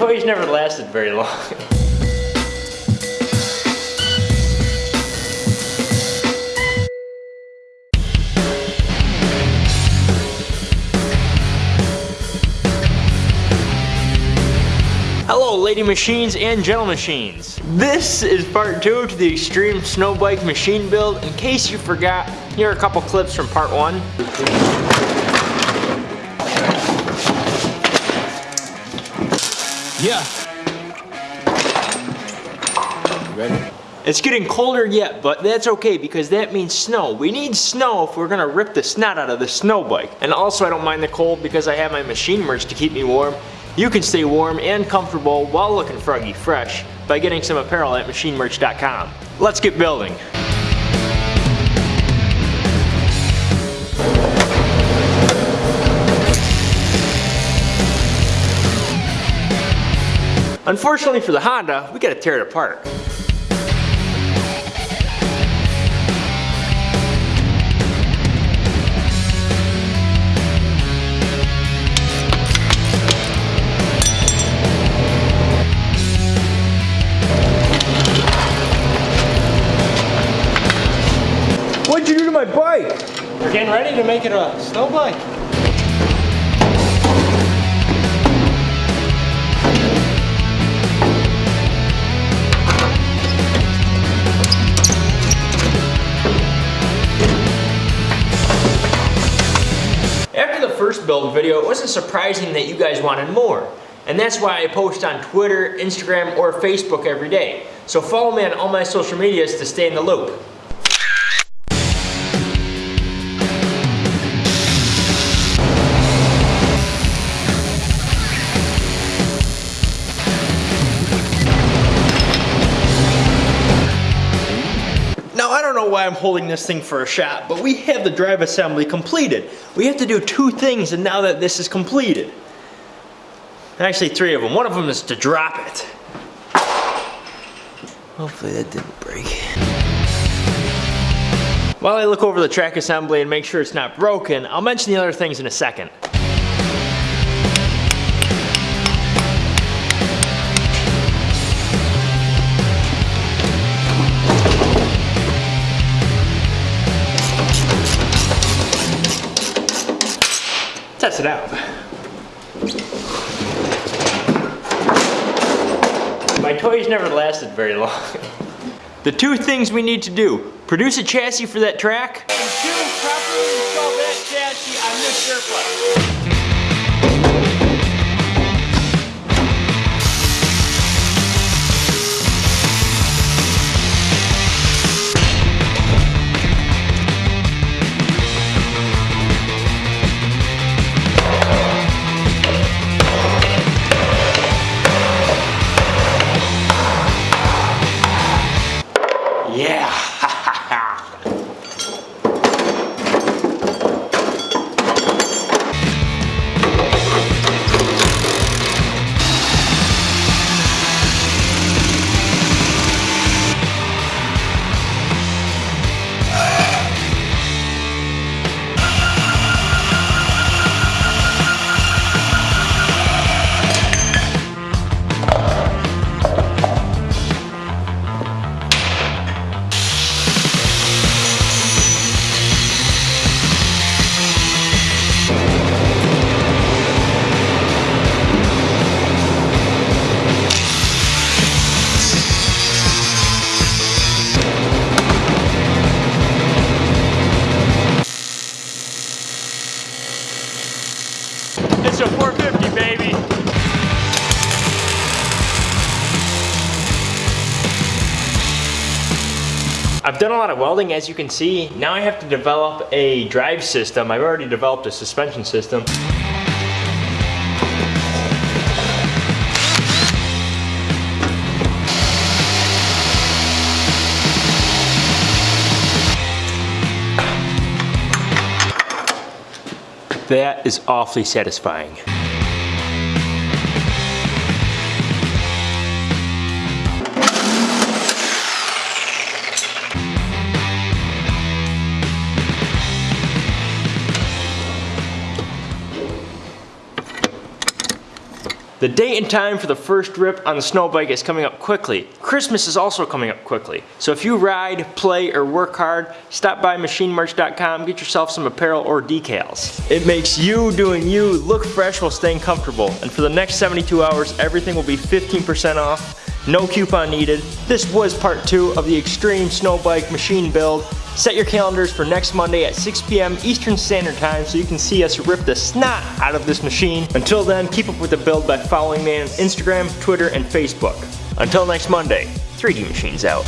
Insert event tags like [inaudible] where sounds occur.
[laughs] toys never lasted very long. Hello lady machines and gentle machines. This is part two to the extreme snow bike machine build. In case you forgot, here are a couple clips from part one. Yeah. Ready? It's getting colder yet, but that's okay because that means snow. We need snow if we're gonna rip the snot out of the snow bike. And also I don't mind the cold because I have my machine merch to keep me warm. You can stay warm and comfortable while looking froggy fresh by getting some apparel at machinemerch.com. Let's get building. Unfortunately for the Honda, we gotta tear it apart. What'd you do to my bike? We're getting ready to make it a snow bike. First build video, it wasn't surprising that you guys wanted more. And that's why I post on Twitter, Instagram, or Facebook every day. So follow me on all my social medias to stay in the loop. I'm holding this thing for a shot, but we have the drive assembly completed. We have to do two things and now that this is completed. Actually three of them. One of them is to drop it. Hopefully that didn't break. While I look over the track assembly and make sure it's not broken, I'll mention the other things in a second. Test it out. My toys never lasted very long. [laughs] The two things we need to do, produce a chassis for that track, and two, properly install that chassis on this surplus. I've done a lot of welding, as you can see. Now I have to develop a drive system. I've already developed a suspension system. That is awfully satisfying. The date and time for the first rip on the snow bike is coming up quickly. Christmas is also coming up quickly. So if you ride, play, or work hard, stop by machinemerch.com, get yourself some apparel or decals. It makes you doing you look fresh while staying comfortable. And for the next 72 hours, everything will be 15% off no coupon needed. This was part two of the Extreme Snow Bike machine build. Set your calendars for next Monday at 6 p.m. Eastern Standard Time so you can see us rip the snot out of this machine. Until then, keep up with the build by following me on Instagram, Twitter, and Facebook. Until next Monday, 3D Machines out.